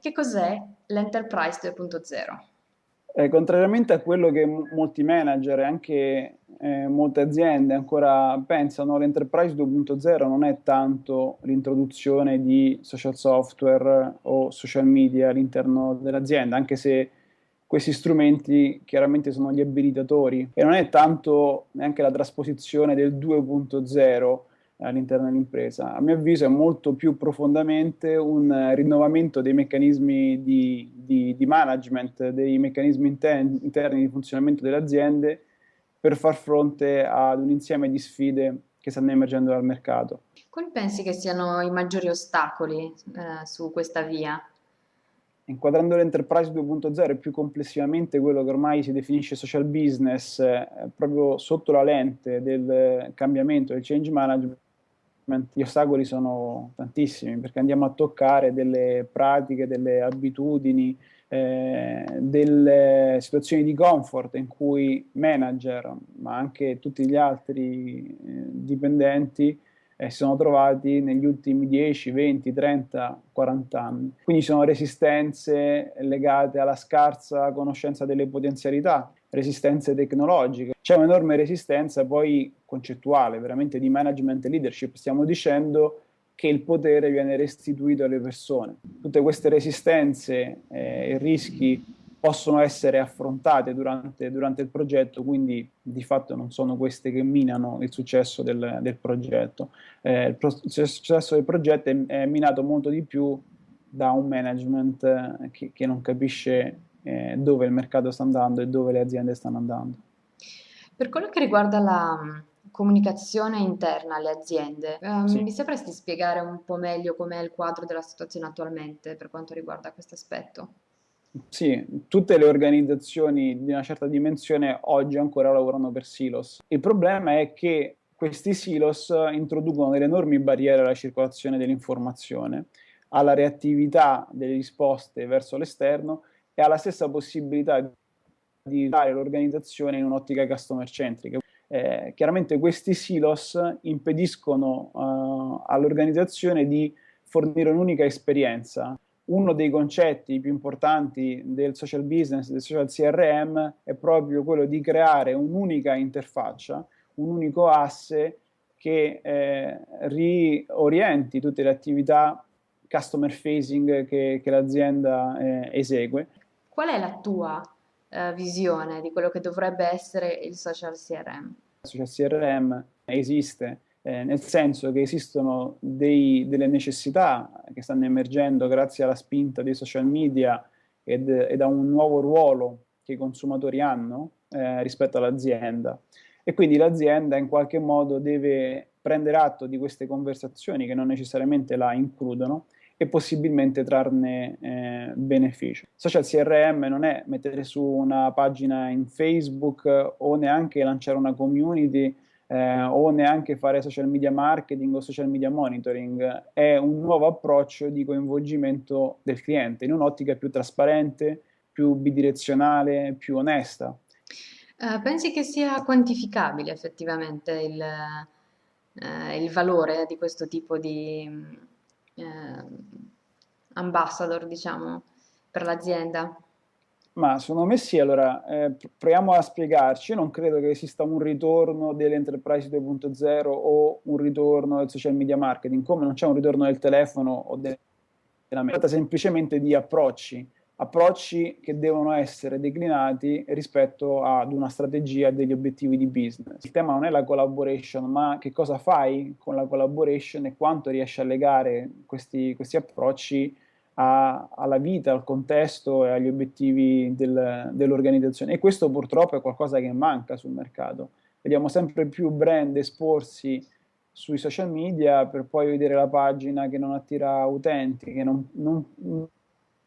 Che cos'è l'Enterprise 2.0? Eh, contrariamente a quello che molti manager e anche eh, molte aziende ancora pensano, l'Enterprise 2.0 non è tanto l'introduzione di social software o social media all'interno dell'azienda, anche se questi strumenti chiaramente sono gli abilitatori e non è tanto neanche la trasposizione del 2.0 all'interno dell'impresa. A mio avviso è molto più profondamente un rinnovamento dei meccanismi di, di, di management, dei meccanismi interni, interni di funzionamento delle aziende per far fronte ad un insieme di sfide che stanno emergendo dal mercato. Quali pensi che siano i maggiori ostacoli eh, su questa via? Inquadrando l'enterprise 2.0 e più complessivamente quello che ormai si definisce social business, eh, proprio sotto la lente del cambiamento, del change management, gli ostacoli sono tantissimi perché andiamo a toccare delle pratiche, delle abitudini, eh, delle situazioni di comfort in cui manager, ma anche tutti gli altri eh, dipendenti eh, si sono trovati negli ultimi 10, 20, 30, 40 anni. Quindi sono resistenze legate alla scarsa conoscenza delle potenzialità, resistenze tecnologiche. C'è un'enorme resistenza poi concettuale, veramente di management e leadership. Stiamo dicendo che il potere viene restituito alle persone. Tutte queste resistenze eh, e rischi possono essere affrontate durante, durante, il progetto, quindi di fatto non sono queste che minano il successo del, del progetto. Eh, il, pro il, successo del progetto è, è, minato molto di più da un management eh, che, che non capisce eh, dove il mercato sta andando e dove le aziende stanno andando. Per quello che riguarda la mm, comunicazione interna alle aziende, um, sì. mi sapresti spiegare un po' meglio com'è il quadro della situazione attualmente per quanto riguarda questo aspetto? Sì, tutte le organizzazioni di una certa dimensione oggi ancora lavorano per silos. Il problema è che questi silos introducono delle enormi barriere alla circolazione dell'informazione, alla reattività delle risposte verso l'esterno e alla stessa possibilità di dare l'organizzazione in un'ottica customer centrica. Eh, chiaramente questi silos impediscono uh, all'organizzazione di fornire un'unica esperienza. Uno dei concetti più importanti del social business, del social CRM, è proprio quello di creare un'unica interfaccia, un unico asse che eh, riorienti tutte le attività customer facing che, che l'azienda eh, esegue Qual è la tua uh, visione di quello che dovrebbe essere il social CRM? Il social CRM esiste, eh, nel senso che esistono dei, delle necessità che stanno emergendo grazie alla spinta dei social media ed, ed a un nuovo ruolo che i consumatori hanno eh, rispetto all'azienda. E quindi l'azienda in qualche modo deve prendere atto di queste conversazioni che non necessariamente la includono e possibilmente trarne eh, beneficio. Social CRM non è mettere su una pagina in Facebook o neanche lanciare una community eh, o neanche fare social media marketing o social media monitoring, è un nuovo approccio di coinvolgimento del cliente in un'ottica più trasparente, più bidirezionale, più onesta. Uh, pensi che sia quantificabile effettivamente il, uh, il valore di questo tipo di eh, ambassador, diciamo, per l'azienda? Ma secondo me sì, allora eh, proviamo a spiegarci, io non credo che esista un ritorno dell'Enterprise 2.0 o un ritorno del social media marketing, come non c'è un ritorno del telefono o della tratta semplicemente di approcci, approcci che devono essere declinati rispetto ad una strategia e degli obiettivi di business. Il tema non è la collaboration, ma che cosa fai con la collaboration e quanto riesci a legare questi, questi approcci a, alla vita, al contesto e agli obiettivi del, dell'organizzazione. E questo purtroppo è qualcosa che manca sul mercato. Vediamo sempre più brand esporsi sui social media per poi vedere la pagina che non attira utenti, che non, non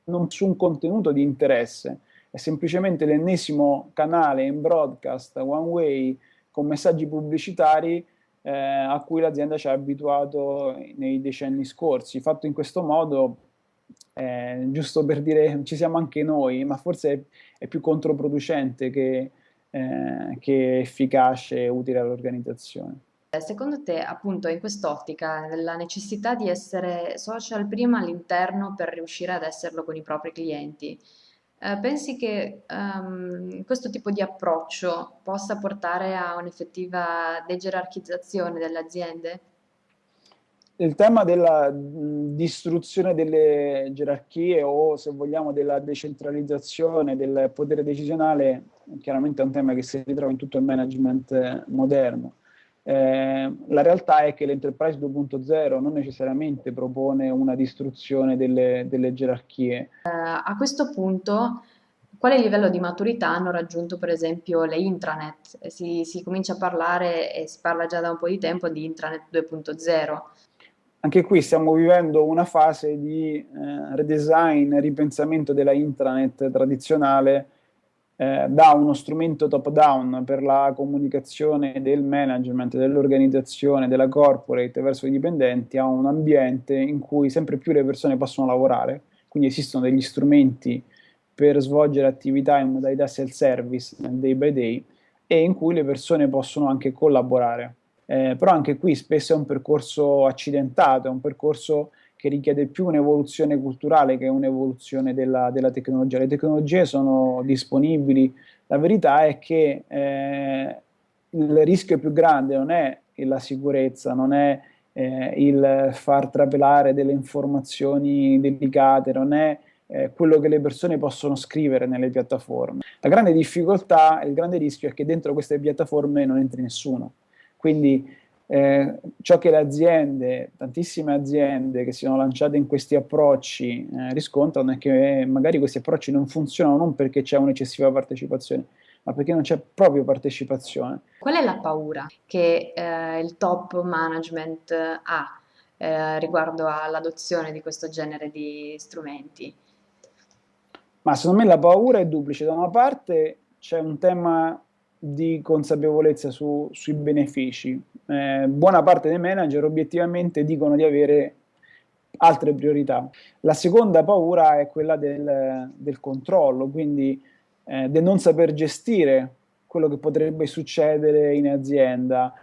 non su un contenuto di interesse, è semplicemente l'ennesimo canale in broadcast one way con messaggi pubblicitari eh, a cui l'azienda ci ha abituato nei decenni scorsi. Fatto in questo modo, eh, giusto per dire ci siamo anche noi, ma forse è, è più controproducente che, eh, che efficace e utile all'organizzazione. Secondo te, appunto, in quest'ottica, la necessità di essere social prima all'interno per riuscire ad esserlo con i propri clienti, eh, pensi che ehm, questo tipo di approccio possa portare a un'effettiva degerarchizzazione delle aziende? Il tema della distruzione delle gerarchie o, se vogliamo, della decentralizzazione del potere decisionale, chiaramente è un tema che si ritrova in tutto il management moderno eh, la realtà è che l'Enterprise 2.0 non necessariamente propone una distruzione delle, delle gerarchie. Uh, a questo punto, quale livello di maturità hanno raggiunto per esempio le intranet? Si, si comincia a parlare e si parla già da un po' di tempo di intranet 2.0. Anche qui stiamo vivendo una fase di eh, redesign, ripensamento della intranet tradizionale eh, da uno strumento top-down per la comunicazione del management, dell'organizzazione, della corporate verso i dipendenti a un ambiente in cui sempre più le persone possono lavorare, quindi esistono degli strumenti per svolgere attività in modalità self-service day by day e in cui le persone possono anche collaborare. Eh, però anche qui spesso è un percorso accidentato, è un percorso che richiede più un'evoluzione culturale che un'evoluzione della, della, tecnologia. Le tecnologie sono disponibili, la verità è che eh, il rischio più grande non è la sicurezza, non è eh, il far trapelare delle informazioni delicate, non è eh, quello che le persone possono scrivere nelle piattaforme. La grande difficoltà, il grande rischio è che dentro queste piattaforme non entri nessuno. Quindi eh, ciò che le aziende, tantissime aziende che si sono lanciate in questi approcci eh, riscontrano è che magari questi approcci non funzionano non perché c'è un'eccessiva partecipazione, ma perché non c'è proprio partecipazione. Qual è la paura che eh, il top management ha eh, riguardo all'adozione di questo genere di strumenti? Ma secondo me la paura è duplice. Da una parte c'è un tema di consapevolezza su, sui benefici. Eh, buona parte dei manager obiettivamente dicono di avere altre priorità. La seconda paura è quella del, del controllo, quindi eh, del non saper gestire quello che potrebbe succedere in azienda